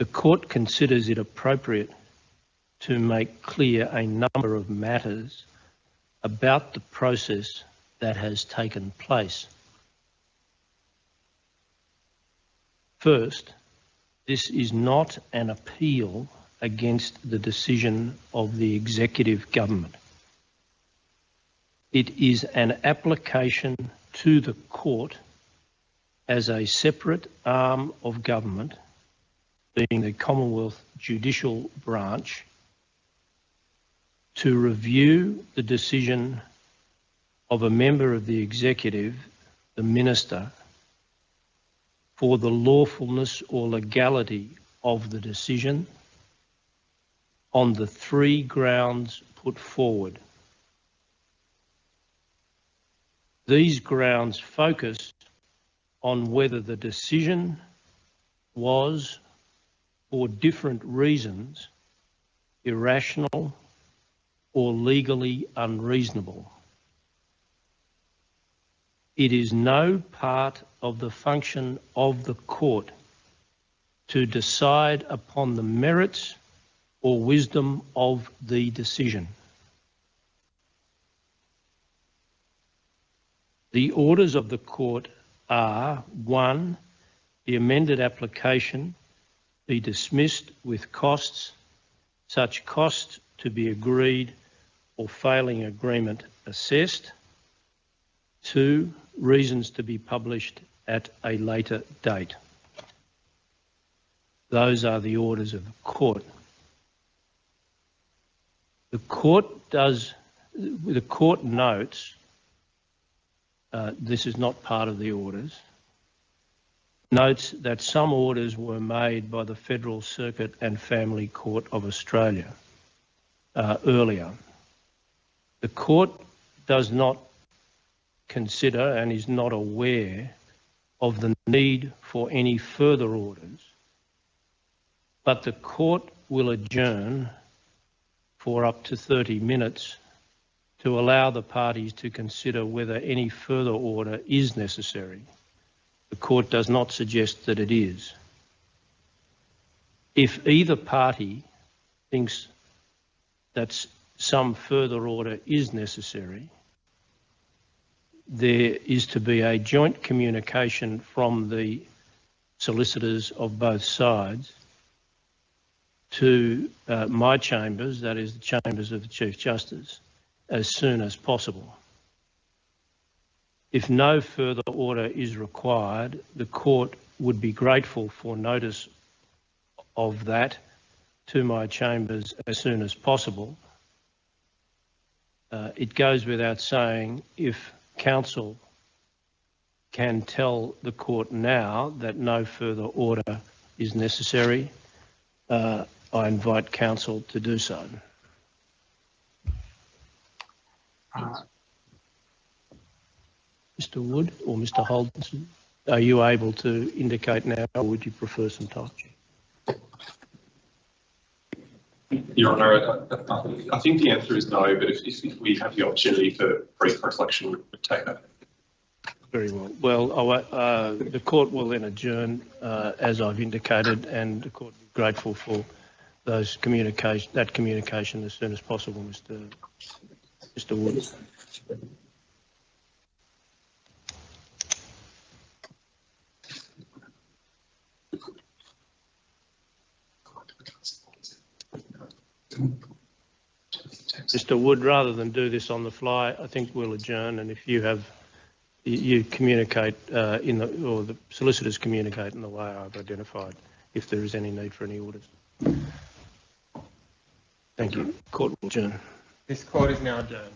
The court considers it appropriate to make clear a number of matters about the process that has taken place. First, this is not an appeal against the decision of the executive government. It is an application to the court as a separate arm of government, being the Commonwealth Judicial Branch, to review the decision of a member of the executive, the minister, for the lawfulness or legality of the decision on the three grounds put forward. These grounds focus on whether the decision was, for different reasons, irrational or legally unreasonable. It is no part of the function of the court to decide upon the merits or wisdom of the decision. The orders of the court are one, the amended application be dismissed with costs, such costs to be agreed or failing agreement assessed. Two, reasons to be published at a later date. Those are the orders of the court. The court does, the court notes, uh, this is not part of the orders, notes that some orders were made by the Federal Circuit and Family Court of Australia uh, earlier. The court does not consider and is not aware of the need for any further orders, but the court will adjourn for up to 30 minutes to allow the parties to consider whether any further order is necessary. Court does not suggest that it is. If either party thinks that some further order is necessary, there is to be a joint communication from the solicitors of both sides to uh, my chambers, that is the chambers of the Chief Justice, as soon as possible. If no further order is required, the court would be grateful for notice of that to my chambers as soon as possible. Uh, it goes without saying if counsel can tell the court now that no further order is necessary, uh, I invite counsel to do so. Uh, Mr Wood or Mr Holden, are you able to indicate now or would you prefer some time? Your Honour, I, I, think the answer is no, but if, if we have the opportunity for brief reflection, we'd take that. Very well. Well, uh, the court will then adjourn, uh, as I've indicated, and the court will be grateful for those communication, that communication as soon as possible, Mr. Mr. Wood. Mr. Wood, rather than do this on the fly, I think we'll adjourn. And if you have, you communicate uh, in the, or the solicitors communicate in the way I've identified, if there is any need for any orders. Thank you. Court will adjourn. This court is now adjourned.